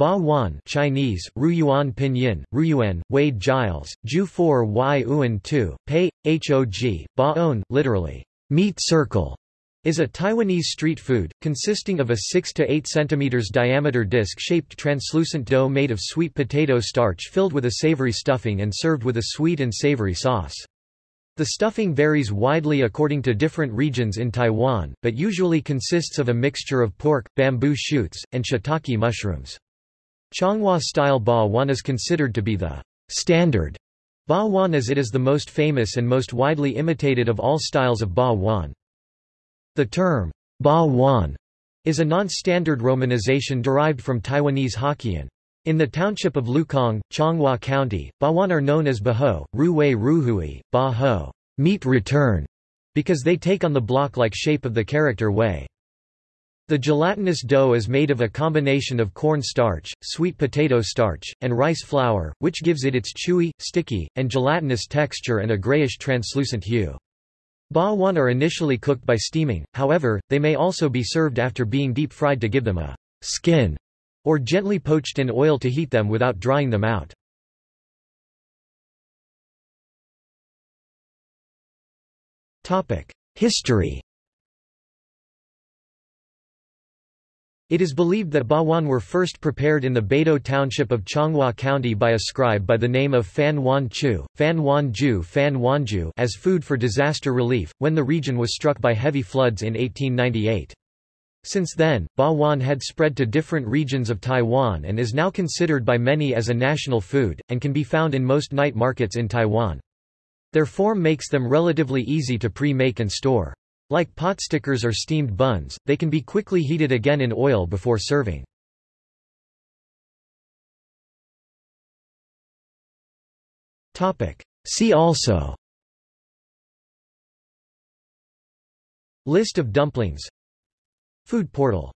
Ba Wan Chinese, Ruyuan Pinyin, Ruyuan, Wade Giles, Ju 4 Y Uan 2, Pei, Hog, Ba On, literally, meat circle, is a Taiwanese street food, consisting of a 6 to 8 cm diameter disc-shaped translucent dough made of sweet potato starch filled with a savory stuffing and served with a sweet and savory sauce. The stuffing varies widely according to different regions in Taiwan, but usually consists of a mixture of pork, bamboo shoots, and shiitake mushrooms. Changhua-style ba wan is considered to be the standard ba wan as it is the most famous and most widely imitated of all styles of ba wan. The term, Ba Wan, is a non-standard romanization derived from Taiwanese Hokkien. In the township of Lukang, Changhua County, Bawan are known as Baho, Ruwei Ruhui, Ba Ho, meat return, because they take on the block-like shape of the character Wei. The gelatinous dough is made of a combination of corn starch, sweet potato starch, and rice flour, which gives it its chewy, sticky, and gelatinous texture and a grayish translucent hue. Ba are initially cooked by steaming, however, they may also be served after being deep-fried to give them a skin, or gently poached in oil to heat them without drying them out. History It is believed that bawan were first prepared in the Beidou township of Changhua County by a scribe by the name of Fan Wan Chu, Fan Wan Ju Fan Wanju as food for disaster relief, when the region was struck by heavy floods in 1898. Since then, bawan had spread to different regions of Taiwan and is now considered by many as a national food, and can be found in most night markets in Taiwan. Their form makes them relatively easy to pre-make and store. Like potstickers or steamed buns, they can be quickly heated again in oil before serving. See also. List of dumplings. Food portal